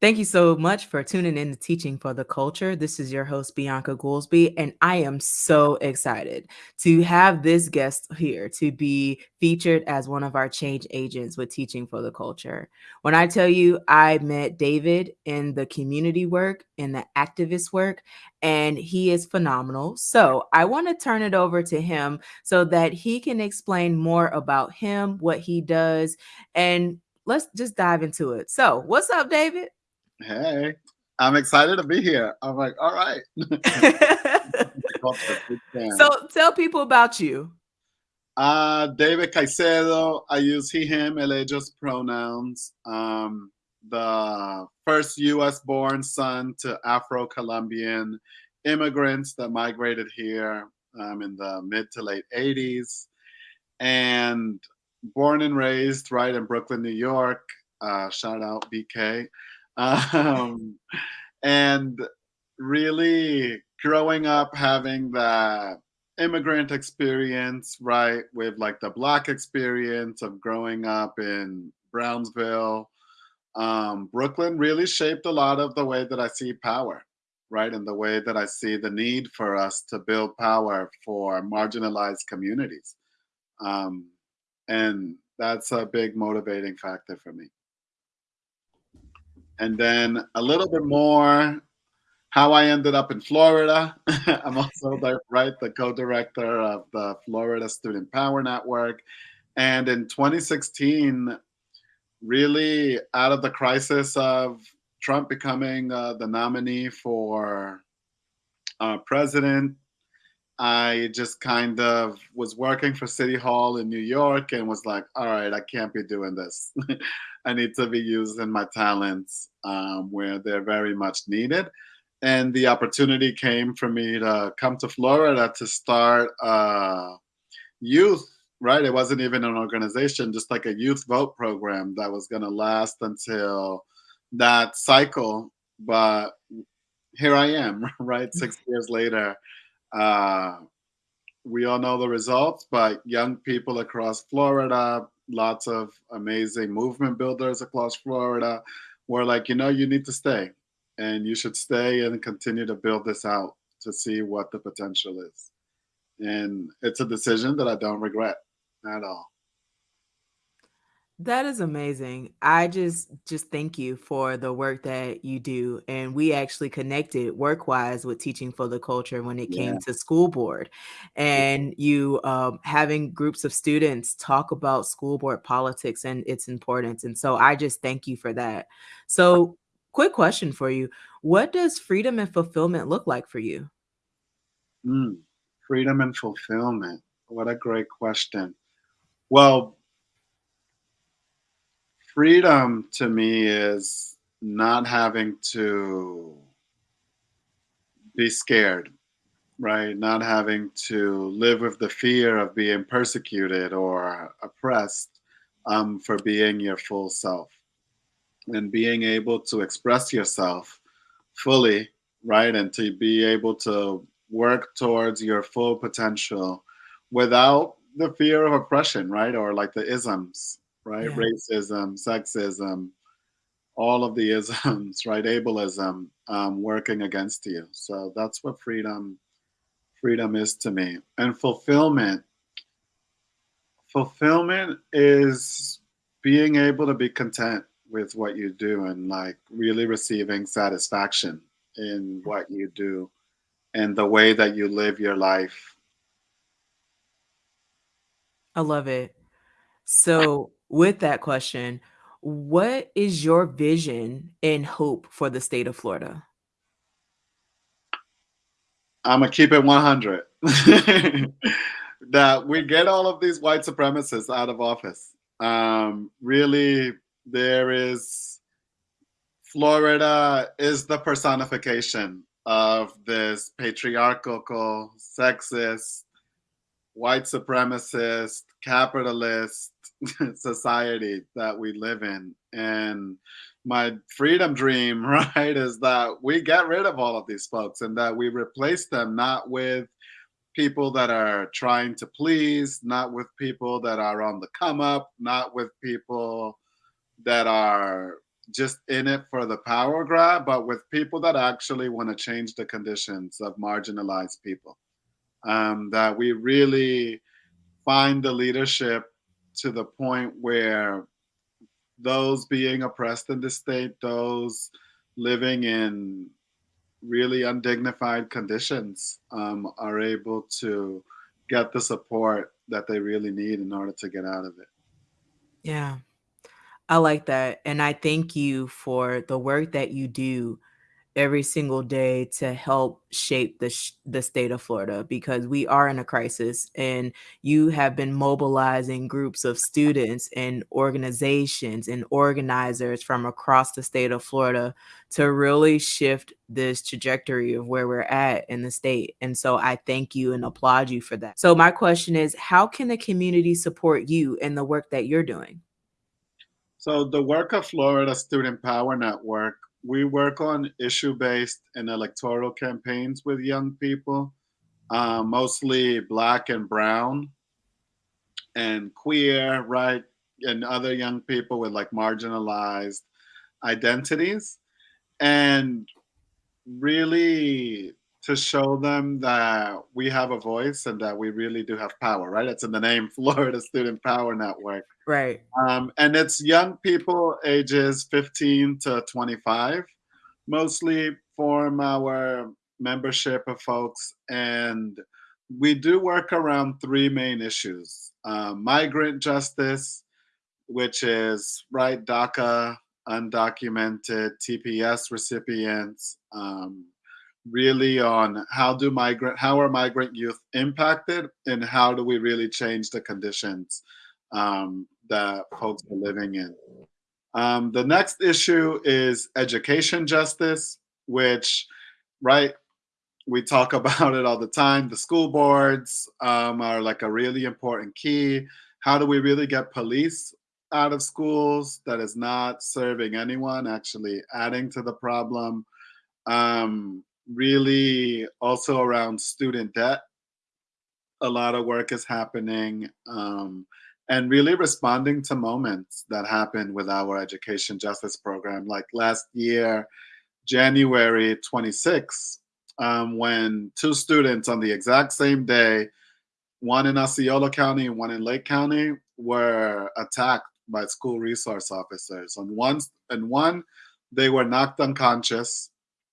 Thank you so much for tuning in to Teaching for the Culture. This is your host, Bianca Goolsby, and I am so excited to have this guest here to be featured as one of our change agents with Teaching for the Culture. When I tell you, I met David in the community work, in the activist work, and he is phenomenal. So I want to turn it over to him so that he can explain more about him, what he does, and let's just dive into it. So, what's up, David? Hey, I'm excited to be here. I'm like, all right. so tell people about you. Uh, David Caicedo. I use he, him, ellos pronouns. Um, the first U.S. born son to Afro-Colombian immigrants that migrated here um, in the mid to late 80s. And born and raised right in Brooklyn, New York. Uh, shout out BK um, and really growing up having that immigrant experience, right, with like the black experience of growing up in Brownsville, um, Brooklyn really shaped a lot of the way that I see power, right, and the way that I see the need for us to build power for marginalized communities. Um, and that's a big motivating factor for me. And then a little bit more how I ended up in Florida. I'm also the, right the co-director of the Florida Student Power Network. And in 2016, really out of the crisis of Trump becoming uh, the nominee for uh, president, I just kind of was working for City Hall in New York and was like, all right, I can't be doing this. I need to be using my talents um, where they're very much needed. And the opportunity came for me to come to Florida to start youth, right? It wasn't even an organization, just like a youth vote program that was going to last until that cycle. But here I am, right? Six years later. Uh, we all know the results, but young people across Florida, lots of amazing movement builders across Florida were like, you know, you need to stay and you should stay and continue to build this out to see what the potential is. And it's a decision that I don't regret at all. That is amazing. I just just thank you for the work that you do. And we actually connected work-wise with Teaching for the Culture when it came yeah. to school board. And you um, having groups of students talk about school board politics and its importance. And so I just thank you for that. So quick question for you. What does freedom and fulfillment look like for you? Mm, freedom and fulfillment. What a great question. Well, freedom to me is not having to be scared, right? Not having to live with the fear of being persecuted or oppressed um, for being your full self and being able to express yourself fully, right? And to be able to work towards your full potential without the fear of oppression, right? Or like the isms, right? Yeah. Racism, sexism, all of the isms, right? Ableism um, working against you. So that's what freedom freedom is to me. And fulfillment. Fulfillment is being able to be content with what you do and like really receiving satisfaction in what you do and the way that you live your life. I love it. So with that question, what is your vision and hope for the state of Florida? I'm gonna keep it 100. that we get all of these white supremacists out of office. Um, really, there is Florida is the personification of this patriarchal, sexist, white supremacist, capitalist society that we live in. And my freedom dream, right, is that we get rid of all of these folks and that we replace them not with people that are trying to please, not with people that are on the come up, not with people that are just in it for the power grab, but with people that actually want to change the conditions of marginalized people. Um, that we really find the leadership to the point where those being oppressed in the state, those living in really undignified conditions, um, are able to get the support that they really need in order to get out of it. Yeah. I like that, and I thank you for the work that you do every single day to help shape the sh the state of Florida because we are in a crisis, and you have been mobilizing groups of students and organizations and organizers from across the state of Florida to really shift this trajectory of where we're at in the state, and so I thank you and applaud you for that. So my question is, how can the community support you in the work that you're doing? So the work of Florida Student Power Network, we work on issue-based and electoral campaigns with young people, uh, mostly black and brown and queer, right? And other young people with like marginalized identities. And really to show them that we have a voice and that we really do have power, right? It's in the name Florida Student Power Network. Right. Um, and it's young people ages 15 to 25, mostly form our membership of folks. And we do work around three main issues um, migrant justice, which is right DACA, undocumented TPS recipients, um, really on how do migrant how are migrant youth impacted and how do we really change the conditions um, that folks are living in. Um, the next issue is education justice, which, right, we talk about it all the time. The school boards um, are like a really important key. How do we really get police out of schools that is not serving anyone, actually adding to the problem? Um, really also around student debt. A lot of work is happening um, and really responding to moments that happen with our education justice program. Like last year, January 26, um, when two students on the exact same day, one in Osceola County and one in Lake County, were attacked by school resource officers. On one, and one, they were knocked unconscious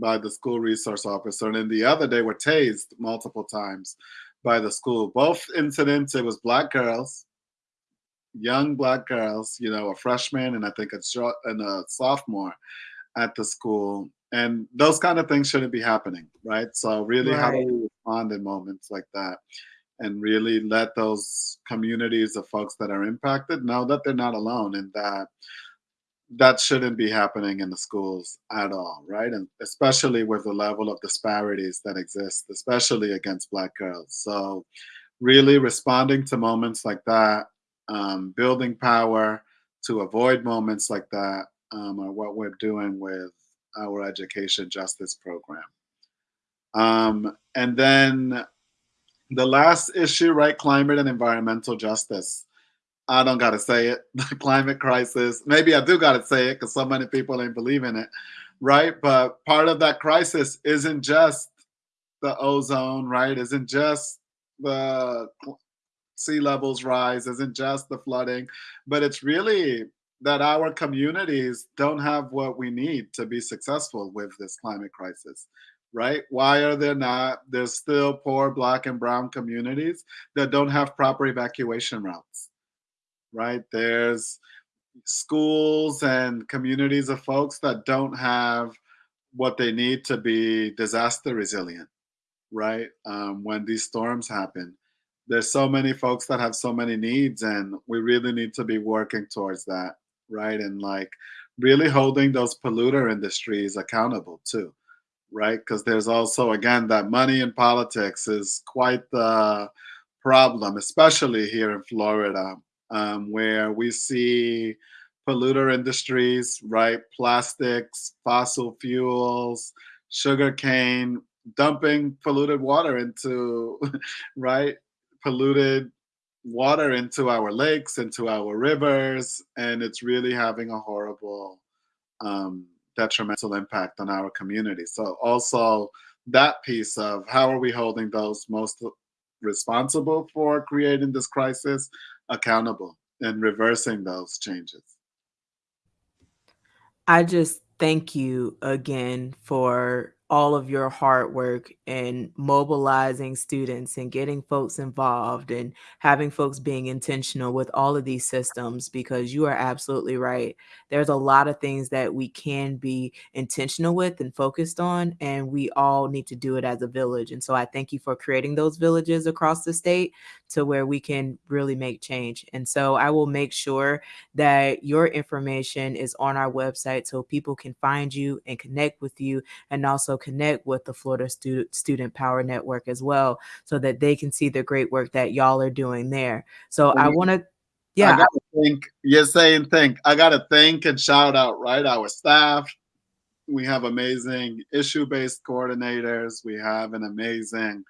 by the school resource officer, and then the other they were tased multiple times by the school. Both incidents, it was black girls, young black girls, you know, a freshman and I think a short and a sophomore at the school. And those kind of things shouldn't be happening, right? So really right. how do we respond in moments like that? And really let those communities of folks that are impacted know that they're not alone and that that shouldn't be happening in the schools at all, right? And especially with the level of disparities that exist, especially against Black girls. So, really responding to moments like that, um, building power to avoid moments like that, um, are what we're doing with our education justice program. Um, and then the last issue, right? Climate and environmental justice. I don't gotta say it. The climate crisis. Maybe I do gotta say it because so many people ain't believe in it, right? But part of that crisis isn't just the ozone, right? Isn't just the sea levels rise, isn't just the flooding, but it's really that our communities don't have what we need to be successful with this climate crisis right? Why are there not? There's still poor black and brown communities that don't have proper evacuation routes right? There's schools and communities of folks that don't have what they need to be disaster resilient, right? Um, when these storms happen. There's so many folks that have so many needs, and we really need to be working towards that, right? And like really holding those polluter industries accountable too, right? Because there's also, again, that money in politics is quite the problem, especially here in Florida um, where we see polluter industries, right? Plastics, fossil fuels, sugar cane, dumping polluted water into, right? Polluted water into our lakes, into our rivers, and it's really having a horrible um, detrimental impact on our community. So also that piece of how are we holding those most responsible for creating this crisis accountable and reversing those changes. I just thank you again for all of your hard work and mobilizing students and getting folks involved and having folks being intentional with all of these systems because you are absolutely right. There's a lot of things that we can be intentional with and focused on, and we all need to do it as a village. And so I thank you for creating those villages across the state to where we can really make change. And so I will make sure that your information is on our website so people can find you and connect with you and also connect with the Florida Student Student Power Network as well so that they can see the great work that y'all are doing there. So I want to yeah. I gotta think you're saying think. I gotta thank and shout out, right? Our staff. We have amazing issue-based coordinators. We have an amazing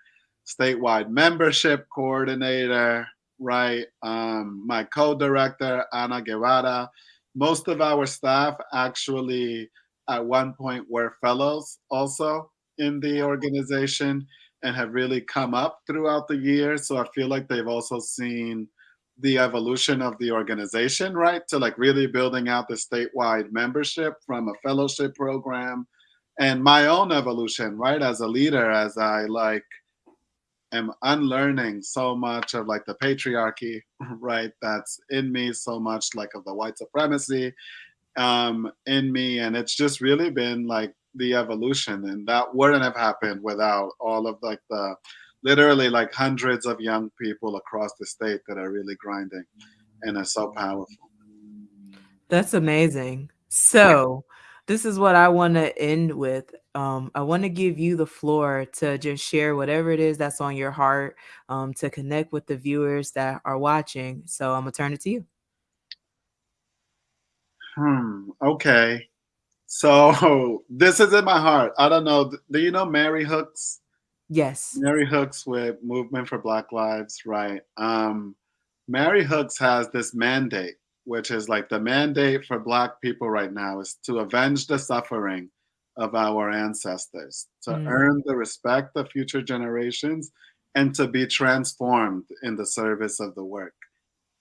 statewide membership coordinator, right? Um, my co-director, Ana Guevara. Most of our staff actually at one point were fellows also in the organization and have really come up throughout the years. So I feel like they've also seen the evolution of the organization, right? To like really building out the statewide membership from a fellowship program and my own evolution, right? As a leader, as I like am unlearning so much of like the patriarchy, right? That's in me, so much like of the white supremacy um, in me. And it's just really been like the evolution. And that wouldn't have happened without all of like the literally like hundreds of young people across the state that are really grinding and are so powerful. That's amazing. So, this is what I want to end with. Um, I want to give you the floor to just share whatever it is that's on your heart um, to connect with the viewers that are watching. So I'm gonna turn it to you. Hmm. Okay. So this is in my heart. I don't know. Do you know Mary Hooks? Yes. Mary Hooks with Movement for Black Lives, right? Um, Mary Hooks has this mandate which is like the mandate for Black people right now is to avenge the suffering of our ancestors, to mm. earn the respect of future generations, and to be transformed in the service of the work.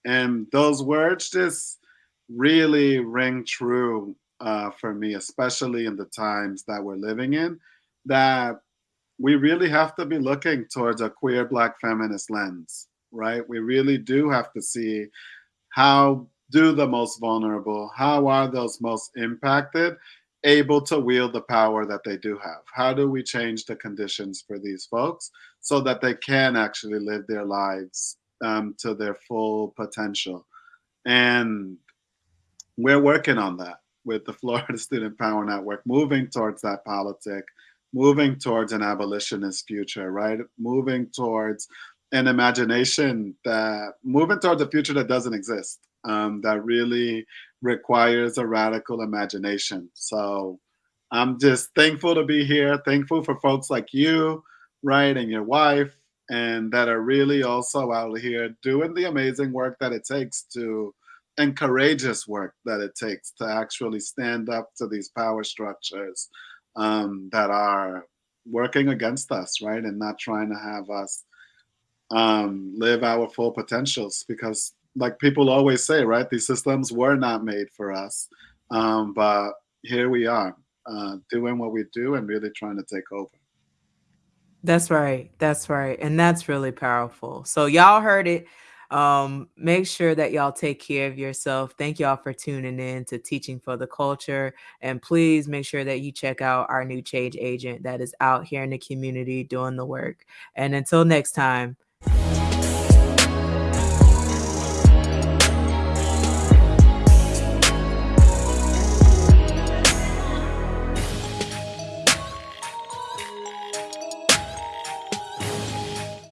And those words just really ring true uh, for me, especially in the times that we're living in, that we really have to be looking towards a queer Black feminist lens, right? We really do have to see how do the most vulnerable? How are those most impacted able to wield the power that they do have? How do we change the conditions for these folks so that they can actually live their lives um, to their full potential? And we're working on that with the Florida Student Power Network, moving towards that politic, moving towards an abolitionist future, right? Moving towards an imagination that, moving towards a future that doesn't exist um, that really requires a radical imagination. So I'm just thankful to be here, thankful for folks like you, right, and your wife, and that are really also out here doing the amazing work that it takes to, and courageous work that it takes to actually stand up to these power structures um, that are working against us, right, and not trying to have us um, live our full potentials because like people always say, right? These systems were not made for us, um, but here we are uh, doing what we do and really trying to take over. That's right. That's right. And that's really powerful. So y'all heard it. Um, make sure that y'all take care of yourself. Thank y'all for tuning in to Teaching for the Culture. And please make sure that you check out our new change agent that is out here in the community doing the work. And until next time,